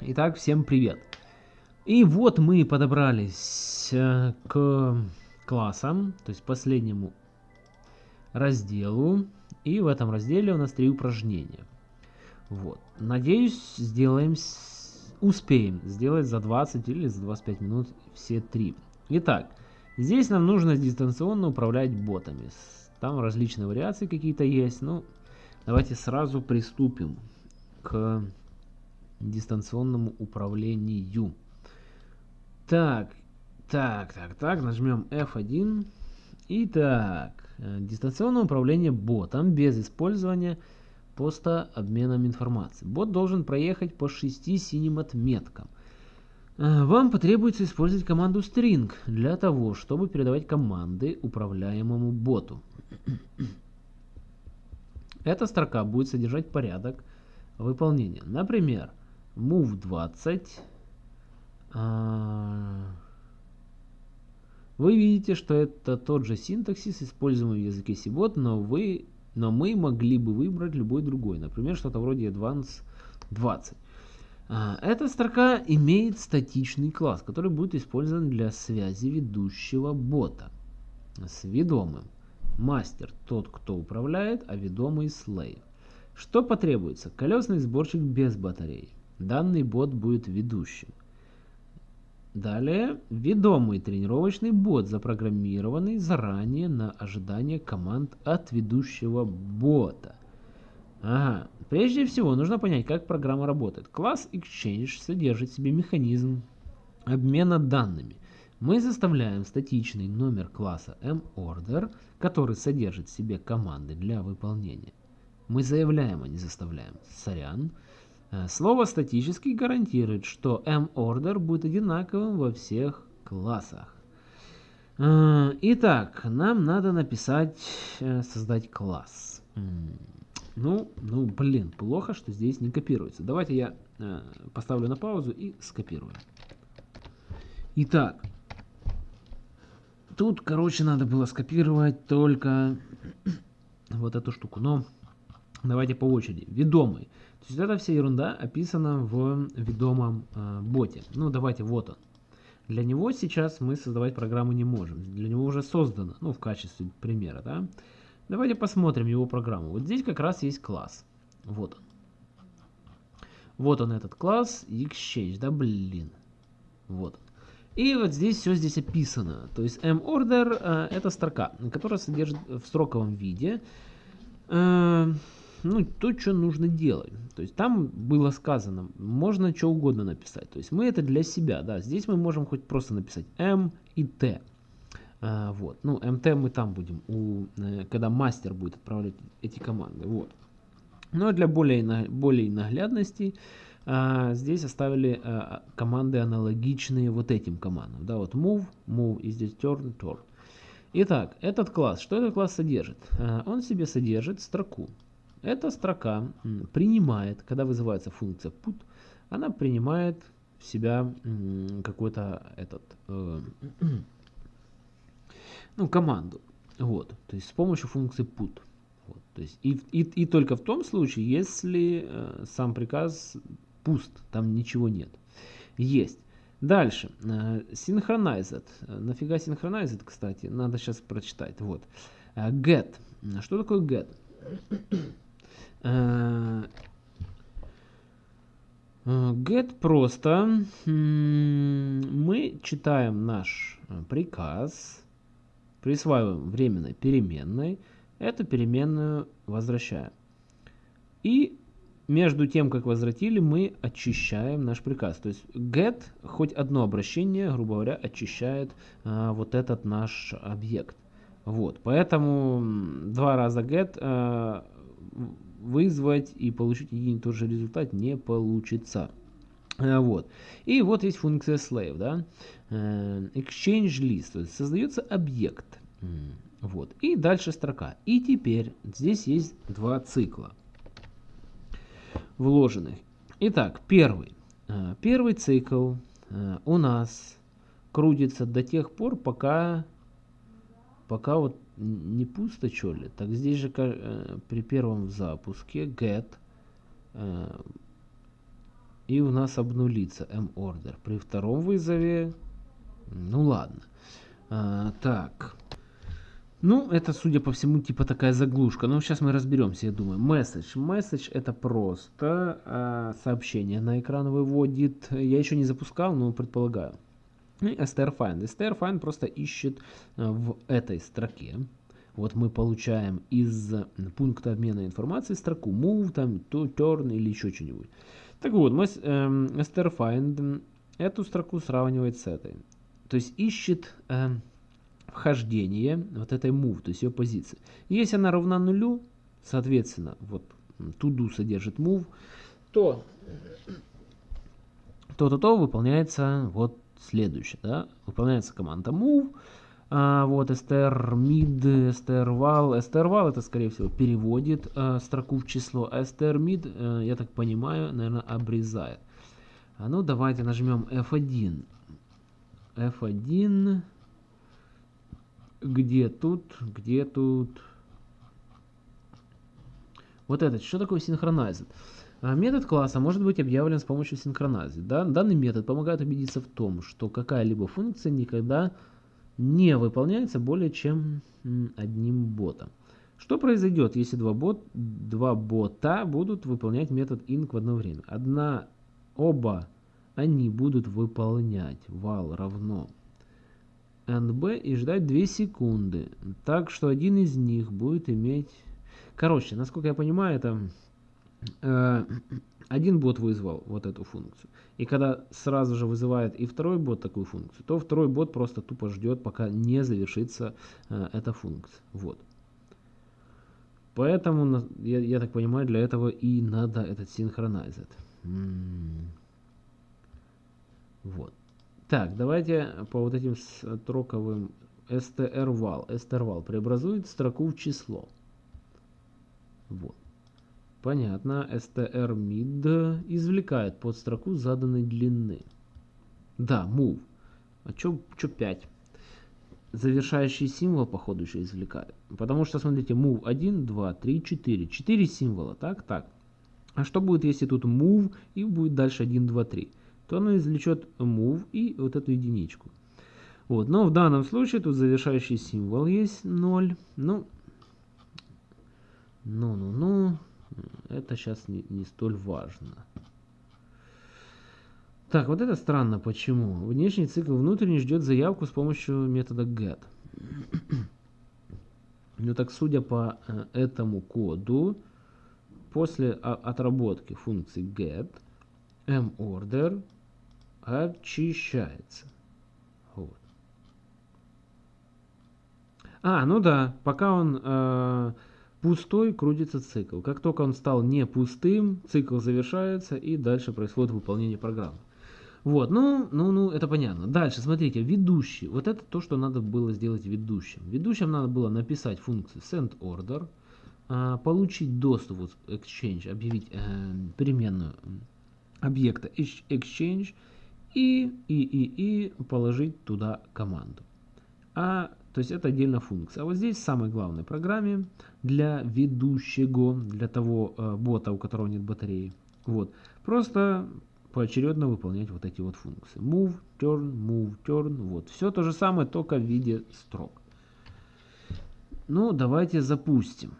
Итак, всем привет. И вот мы подобрались э, к классам, то есть последнему разделу. И в этом разделе у нас три упражнения. Вот. Надеюсь, сделаем, успеем сделать за 20 или за 25 минут все три. Итак, здесь нам нужно дистанционно управлять ботами. Там различные вариации какие-то есть. Ну, давайте сразу приступим к дистанционному управлению. Так, так, так, так, нажмем F1. Итак, э, дистанционное управление ботом без использования поста обменом информации. Бот должен проехать по 6 синим отметкам. Э, вам потребуется использовать команду string для того, чтобы передавать команды управляемому боту. Эта строка будет содержать порядок выполнения. Например, move 20. А, вы видите, что это тот же синтаксис, используемый в языке Cbot, но, вы, но мы могли бы выбрать любой другой. Например, что-то вроде Advanced 20. А, эта строка имеет статичный класс, который будет использован для связи ведущего бота с ведомым. Мастер – тот, кто управляет, а ведомый – slave. Что потребуется? Колесный сборщик без батареи. Данный бот будет ведущим. Далее, ведомый тренировочный бот, запрограммированный заранее на ожидание команд от ведущего бота. Ага. Прежде всего, нужно понять, как программа работает. Класс Exchange содержит в себе механизм обмена данными. Мы заставляем статичный номер класса mOrder, который содержит в себе команды для выполнения. Мы заявляем, а не заставляем. Сорян. Э, слово статический гарантирует, что mOrder будет одинаковым во всех классах. Э, итак, нам надо написать, э, создать класс. Ну, ну, блин, плохо, что здесь не копируется. Давайте я поставлю на паузу и скопирую. Итак, тут, короче, надо было скопировать только вот эту штуку. Но давайте по очереди. Ведомый. То есть эта вся ерунда описана в ведомом э, боте. Ну, давайте, вот он. Для него сейчас мы создавать программу не можем. Для него уже создано, ну, в качестве примера, да. Давайте посмотрим его программу. Вот здесь как раз есть класс. Вот он. Вот он этот класс Exchange, да, блин. Вот он. И вот здесь все здесь описано. То есть mOrder э, это строка, которая содержит в строковом виде э, ну, то, что нужно делать. То есть там было сказано, можно что угодно написать. То есть мы это для себя, да. Здесь мы можем хоть просто написать m и t. А, вот. Ну, mt мы там будем, у, э, когда мастер будет отправлять эти команды. Вот. Но для более, более наглядности а, здесь оставили а, команды аналогичные вот этим командам. Да, вот move, move и здесь turn, turn. Итак, этот класс, что этот класс содержит? А, он себе содержит строку. Эта строка принимает, когда вызывается функция put, она принимает в себя какой-то этот, э, ну, команду. Вот, то есть с помощью функции put. Вот, то есть и, и, и только в том случае, если э, сам приказ пуст, там ничего нет. Есть. Дальше. Э, synchronized. Нафига synchronized, кстати? Надо сейчас прочитать. Вот. Э, get. Что такое get? Э, get просто. Мы читаем наш э, приказ, присваиваем временной переменной, эту переменную возвращаем. И между тем, как возвратили, мы очищаем наш приказ. То есть get, хоть одно обращение, грубо говоря, очищает а, вот этот наш объект. Вот, поэтому два раза get а, вызвать и получить один и тот же результат не получится. Э, вот. И вот есть функция slave, да, э, exchange list, то есть создается объект, вот, и дальше строка. И теперь здесь есть два цикла вложенных. Итак, первый. Э, первый цикл у нас крутится до тех пор, пока, пока вот не пусто что ли? Так здесь же э, при первом запуске get э, и у нас обнулится morder. При втором вызове, ну ладно. А, так. Ну, это, судя по всему, типа такая заглушка. Но сейчас мы разберемся, я думаю. Message. Message это просто а, сообщение на экран выводит. Я еще не запускал, но предполагаю. И strfind. strfind просто ищет а, в этой строке. Вот мы получаем из пункта обмена информации строку move, там, to, turn или еще что-нибудь. Так вот, мы эм, strfind эту строку сравнивает с этой. То есть ищет эм, вхождение вот этой move, то есть ее позиции. Если она равна нулю, соответственно, вот to содержит move, то то-то то выполняется вот следующее, да, выполняется команда move, а, вот str mid, str val, str val это скорее всего переводит а, строку в число, а str mid, а, я так понимаю, наверное, обрезает. А ну давайте нажмем F1. F1 где тут? Где тут? Вот этот. Что такое синхронайзер? Метод класса может быть объявлен с помощью синхронайзера. Да? Данный метод помогает убедиться в том, что какая-либо функция никогда не выполняется более чем одним ботом. Что произойдет, если два, бот, два бота будут выполнять метод inc в одно время? Одна, оба они будут выполнять val равно NB и ждать 2 секунды. Так что один из них будет иметь... Короче, насколько я понимаю, это один бот вызвал вот эту функцию. И когда сразу же вызывает и второй бот такую функцию, то второй бот просто тупо ждет, пока не завершится э, эта функция. Вот. Поэтому, я, я так понимаю, для этого и надо этот синхронайзер. Вот. Так, давайте по вот этим строковым strval. strval преобразует строку в число. Вот. Понятно. strmid извлекает под строку заданной длины. Да, move. А чё, чё 5? Завершающий символ, походу, еще извлекает. Потому что, смотрите, move 1, 2, 3, 4. 4 символа, так, так. А что будет, если тут move и будет дальше 1, 2, 3? то оно извлечет move и вот эту единичку. Вот, но в данном случае тут завершающий символ есть 0. Ну, ну, ну, ну, это сейчас не, не столь важно. Так, вот это странно, почему? Внешний цикл внутренний ждет заявку с помощью метода get. Ну так, судя по э, этому коду, после отработки функции get, morder очищается. Вот. А, ну да, пока он э, пустой, крутится цикл. Как только он стал не пустым, цикл завершается и дальше происходит выполнение программы. Вот, ну, ну, ну, это понятно. Дальше, смотрите, ведущий. Вот это то, что надо было сделать ведущим. Ведущим надо было написать функцию sendOrder, э, получить доступ вот, exchange, объявить э, переменную объекта exchange, и, и, и, и положить туда команду. А, то есть это отдельная функция. А вот здесь в самой главной программе для ведущего, для того э, бота, у которого нет батареи, вот, просто поочередно выполнять вот эти вот функции. Move, turn, move, turn, вот. Все то же самое, только в виде строк. Ну, давайте запустим.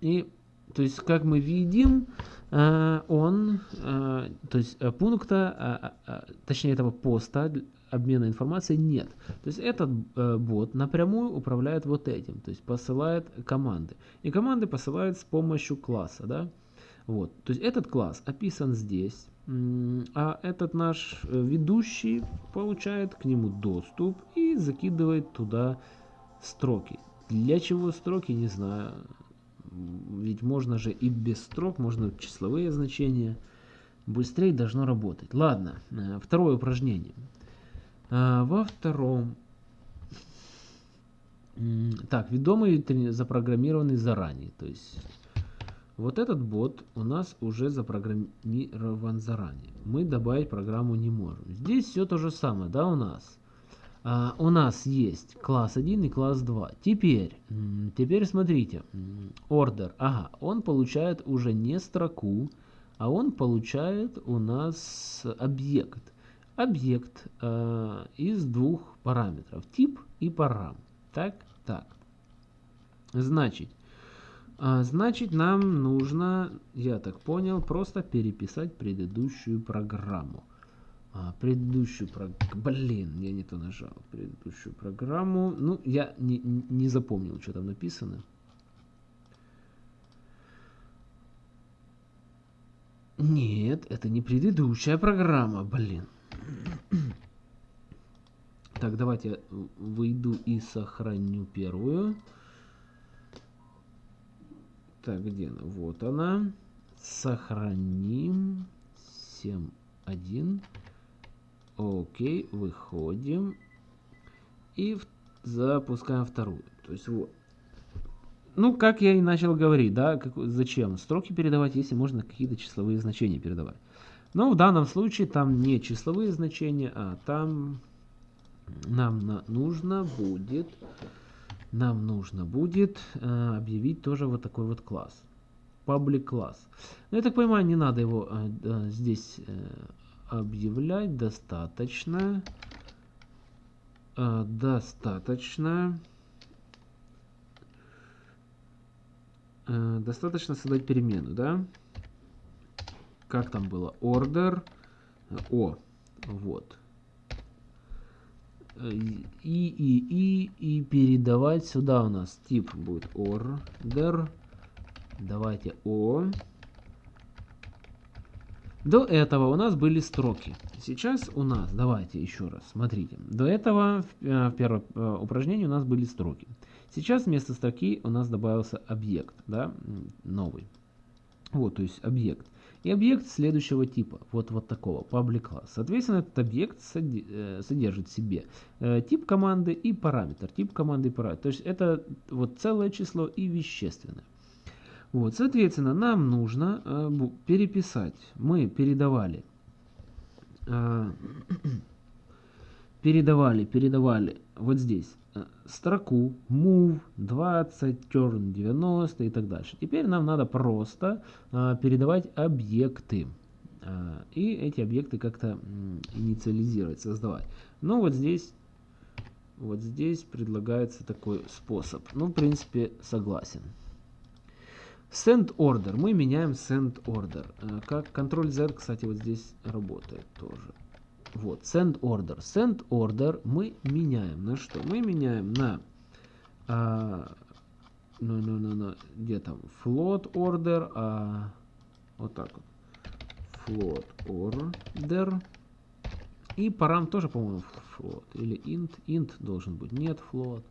И, то есть, как мы видим, Э, он, э, то есть э, пункта, точнее этого поста обмена информацией нет. То есть этот бот напрямую управляет вот этим, то есть посылает команды. И команды посылает с помощью класса, да. Вот, то есть этот класс описан здесь, а этот наш ведущий получает к нему доступ и закидывает туда строки. Для чего строки, не знаю. Ведь можно же и без строк, можно числовые значения. Быстрее должно работать. Ладно, э, второе упражнение. Э, во втором... Так, ведомый запрограммированный заранее. То есть вот этот бот у нас уже запрограммирован заранее. Мы добавить программу не можем. Здесь все то же самое, да, у нас. А, у нас есть класс 1 и класс 2. Теперь, теперь смотрите, order, ага, он получает уже не строку, а он получает у нас объект. Объект э, из двух параметров, тип и парам. Так, так. Значит, э, значит нам нужно, я так понял, просто переписать предыдущую программу а, предыдущую программу. Блин, я не то нажал. Предыдущую программу. Ну, я не, не запомнил, что там написано. Нет, это не предыдущая программа, блин. Так, давайте выйду и сохраню первую. Так, где она? Вот она. Сохраним. 7.1. Окей, выходим. И запускаем вторую. То есть вот. Ну, как я и начал говорить, да, как, зачем строки передавать, если можно какие-то числовые значения передавать. Но в данном случае там не числовые значения, а там нам на, нужно будет, нам нужно будет э, объявить тоже вот такой вот класс. Public класс. Но я так понимаю, не надо его э, здесь э, объявлять достаточно достаточно достаточно создать перемену, да? Как там было? Order о, вот. И, и, и, и передавать сюда у нас тип будет order. Давайте о. До этого у нас были строки. Сейчас у нас, давайте еще раз, смотрите. До этого в, э, в первом э, упражнении у нас были строки. Сейчас вместо строки у нас добавился объект, да, новый. Вот, то есть объект. И объект следующего типа, вот, вот такого, public class. Соответственно, этот объект э, содержит в себе тип команды и параметр. Тип команды и параметр. То есть это вот целое число и вещественное. Вот, соответственно, нам нужно э, переписать. Мы передавали, э, передавали, передавали вот здесь э, строку move 20, turn 90 и так дальше. Теперь нам надо просто э, передавать объекты. Э, и эти объекты как-то инициализировать, создавать. Но вот здесь вот здесь предлагается такой способ. Ну, в принципе, согласен. Send order. Мы меняем send order. Э, как Ctrl Z, кстати, вот здесь работает тоже. Вот, send order. Send order мы меняем на что? Мы меняем на... А, ну, ну, ну, ну, где там? Float order. А, вот так вот. Float order. И парам тоже, по-моему, float. Или int. Int должен быть. Нет, float.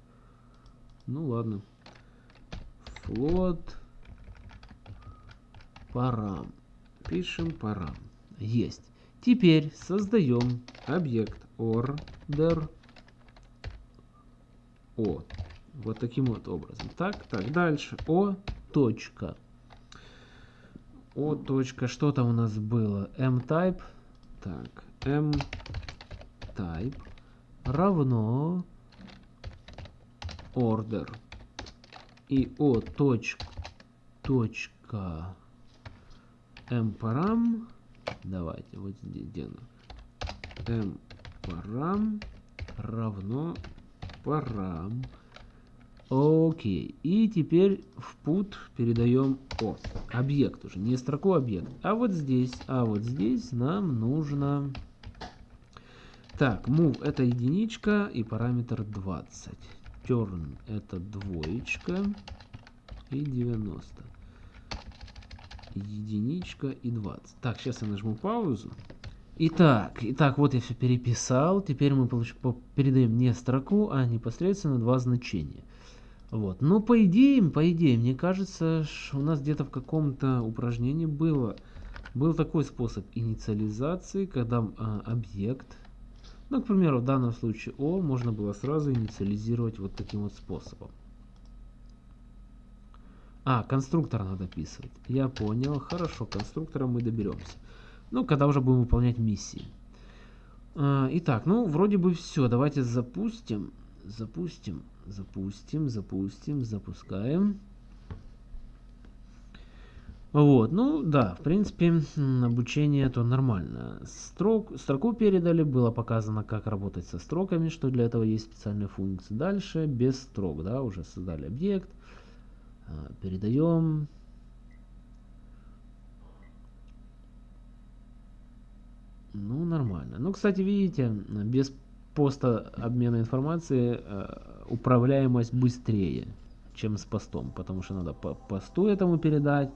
Ну, ладно. Float парам. Пишем парам. Есть. Теперь создаем объект order o. Вот таким вот образом. Так, так, дальше. o точка. o точка. Что там у нас было? m-type. Так, m-type равно order. И o точка, точка m парам давайте вот здесь где m парам равно парам. Окей и теперь в put передаем о объект уже не строку объект. А вот здесь а вот здесь нам нужно. Так move это единичка и параметр 20 turn это двоечка и 90 единичка и 20. Так, сейчас я нажму паузу. Итак, итак, вот я все переписал. Теперь мы получ... передаем не строку, а непосредственно два значения. Вот. Но по идее, по идее, мне кажется, у нас где-то в каком-то упражнении было, был такой способ инициализации, когда а, объект, ну, к примеру, в данном случае О, можно было сразу инициализировать вот таким вот способом. А, конструктор надо описывать. Я понял. Хорошо, конструктора мы доберемся. Ну, когда уже будем выполнять миссии. А, итак, ну, вроде бы все. Давайте запустим. Запустим, запустим, запустим, запускаем. Вот, ну да, в принципе, обучение то нормально. Строк, строку передали, было показано, как работать со строками, что для этого есть специальные функции. Дальше без строк, да, уже создали объект. А, передаем. Ну, нормально. Ну, кстати, видите, без поста обмена информации э, управляемость быстрее, чем с постом, потому что надо по посту этому передать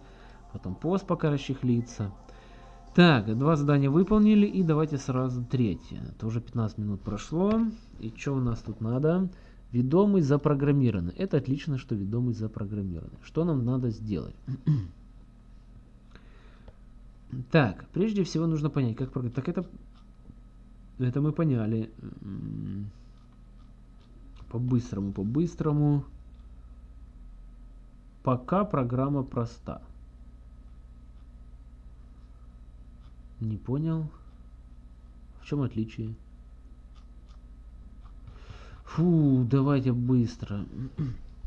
потом пост пока расчехлится. Так, два задания выполнили, и давайте сразу третье. Это уже 15 минут прошло. И что у нас тут надо? Ведомый запрограммированный. Это отлично, что ведомый запрограммированный. Что нам надо сделать? так, прежде всего нужно понять, как программировать. Так это, это мы поняли. По-быстрому, по-быстрому. Пока программа проста. Не понял. В чем отличие? Фу, давайте быстро.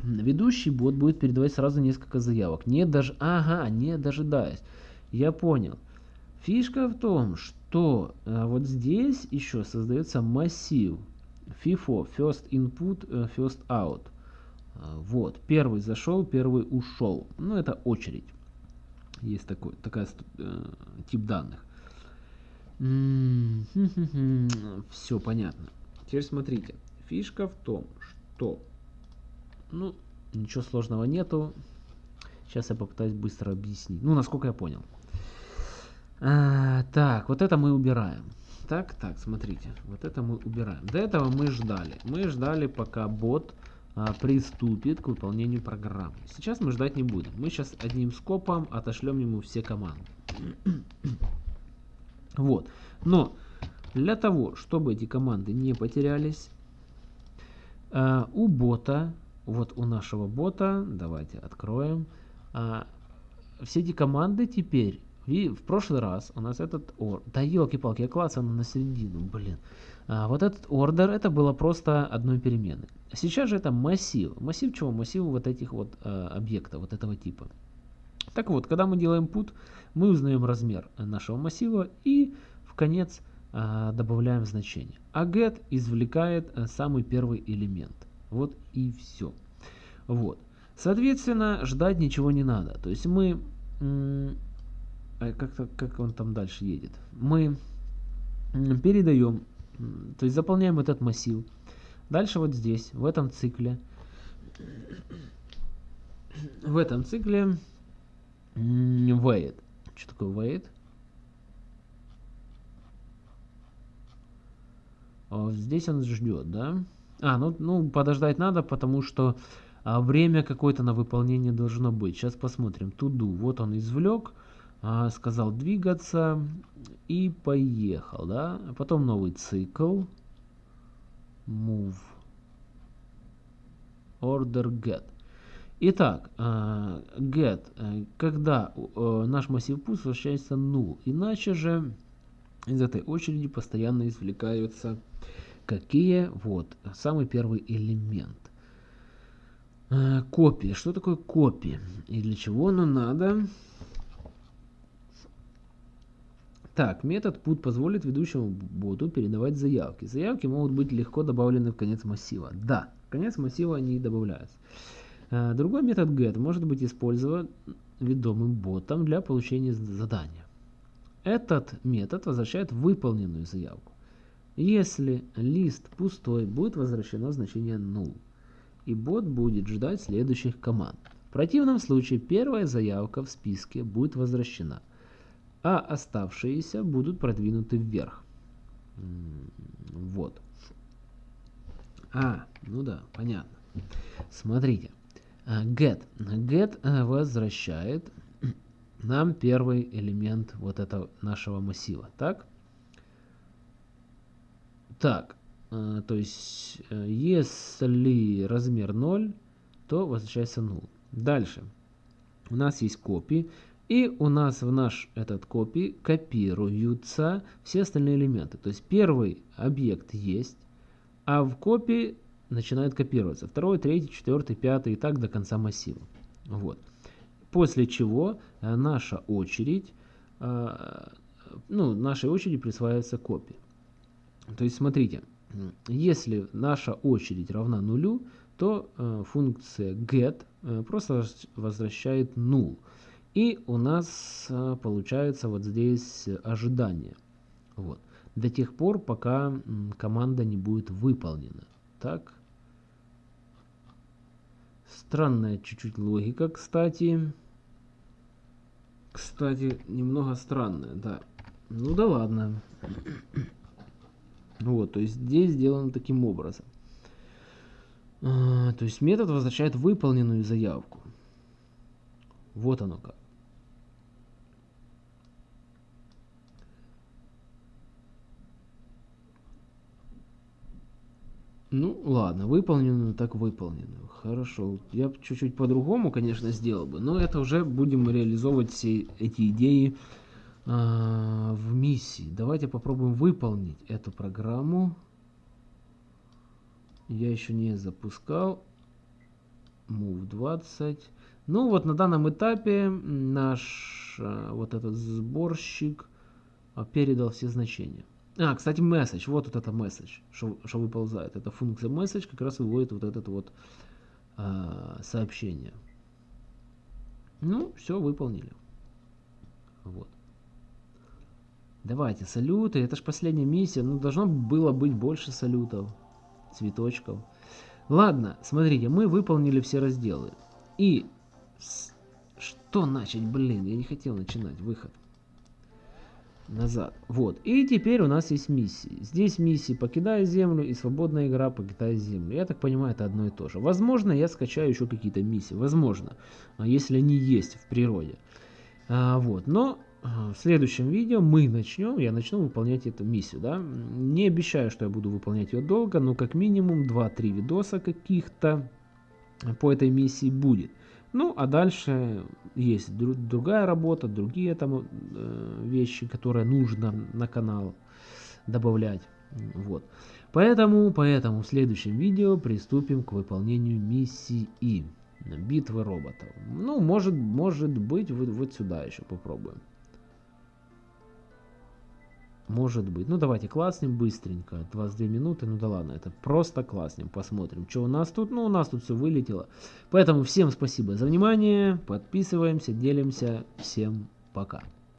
Ведущий бот будет передавать сразу несколько заявок. Не даже... Ага, не дожидаясь. Я понял. Фишка в том, что а, вот здесь еще создается массив. FIFO, First Input, э, First Out. А, вот, первый зашел, первый ушел. Ну, это очередь. Есть такой, такая э, тип данных. Все понятно. Теперь смотрите. Фишка в том, что... Ну, ничего сложного нету. Сейчас я попытаюсь быстро объяснить. Ну, насколько я понял. А, так, вот это мы убираем. Так, так, смотрите. Вот это мы убираем. До этого мы ждали. Мы ждали, пока бот а, приступит к выполнению программы. Сейчас мы ждать не будем. Мы сейчас одним скопом отошлем ему все команды. Вот. Но для того, чтобы эти команды не потерялись, э, у бота, вот у нашего бота, давайте откроем, э, все эти команды теперь, и в прошлый раз у нас этот ор, да елки-палки, я клацал на середину, блин. А, вот этот ордер, это было просто одной перемены. Сейчас же это массив. Массив чего? Массив вот этих вот объектов, вот этого типа. Так вот, когда мы делаем put, мы узнаем размер нашего массива и в конец а, добавляем значение. А get извлекает а, самый первый элемент. Вот и все. Вот. Соответственно, ждать ничего не надо. То есть мы... А как, как он там дальше едет? Мы передаем, то есть заполняем этот массив. Дальше вот здесь, в этом цикле, в этом цикле wait. Что такое wait? Здесь он ждет, да? А, ну, ну подождать надо, потому что а, время какое-то на выполнение должно быть. Сейчас посмотрим. Туду. Вот он извлек, а, сказал двигаться и поехал, да? А потом новый цикл. Move. Order get. Итак, uh, get, uh, когда uh, наш массив put возвращается null, иначе же из этой очереди постоянно извлекаются какие? Вот, самый первый элемент. Копия. Что такое копия? И для чего оно надо? Так, метод put позволит ведущему боту передавать заявки. Заявки могут быть легко добавлены в конец массива. Да, в конец массива они добавляются. Э, другой метод get может быть использован ведомым ботом для получения задания. Этот метод возвращает выполненную заявку. Если лист пустой, будет возвращено значение null, и бот будет ждать следующих команд. В противном случае первая заявка в списке будет возвращена, а оставшиеся будут продвинуты вверх. Вот. А, ну да, понятно. Смотрите. А, get. Get э, возвращает нам первый элемент вот этого нашего массива. Так? Так. Э, то есть, э, если размер 0, то возвращается 0. Дальше. У нас есть копии. И у нас в наш этот копий копируются все остальные элементы. То есть первый объект есть, а в копии начинает копироваться. Второй, третий, четвертый, пятый и так до конца массива. Вот. После чего э, наша очередь, э, ну, нашей очереди присваивается копия. То есть, смотрите, если наша очередь равна нулю, то э, функция get просто возвращает null. И у нас получается вот здесь ожидание. Вот. До тех пор, пока команда не будет выполнена. Так. Странная чуть-чуть логика, кстати. Кстати, немного странная, да. Ну да ладно. Вот, то есть здесь сделано таким образом. А, то есть метод возвращает выполненную заявку. Вот оно как. Ну, ладно, выполненную так выполненную. Хорошо. Я чуть-чуть по-другому, конечно, сделал бы, но это уже будем реализовывать все эти идеи э, в миссии. Давайте попробуем выполнить эту программу. Я еще не запускал. Move 20. Ну вот на данном этапе наш э, вот этот сборщик э, передал все значения. А, кстати, message. Вот вот это message, что, выползает. Это функция message как раз выводит вот это вот э, сообщение. Ну, все выполнили. Вот. Давайте, салюты. Это же последняя миссия. Ну, должно было быть больше салютов, цветочков. Ладно, смотрите, мы выполнили все разделы. И что начать? Блин, я не хотел начинать выход назад. Вот. И теперь у нас есть миссии. Здесь миссии «Покидай землю» и «Свободная игра. Покидай землю». Я так понимаю, это одно и то же. Возможно, я скачаю еще какие-то миссии. Возможно. А если они есть в природе. А, вот. Но а, в следующем видео мы начнем, я начну выполнять эту миссию. Да? Не обещаю, что я буду выполнять ее долго, но как минимум 2-3 видоса каких-то по этой миссии будет. Ну, а дальше есть друг, другая работа, другие там э, вещи, которые нужно на канал добавлять. Вот. Поэтому, поэтому в следующем видео приступим к выполнению миссии битвы роботов. Ну, может, может быть, вот, вот сюда еще попробуем. Может быть. Ну, давайте класснем быстренько. 22 минуты. Ну да ладно, это просто класснем. Посмотрим, что у нас тут. Ну, у нас тут все вылетело. Поэтому всем спасибо за внимание. Подписываемся, делимся. Всем пока.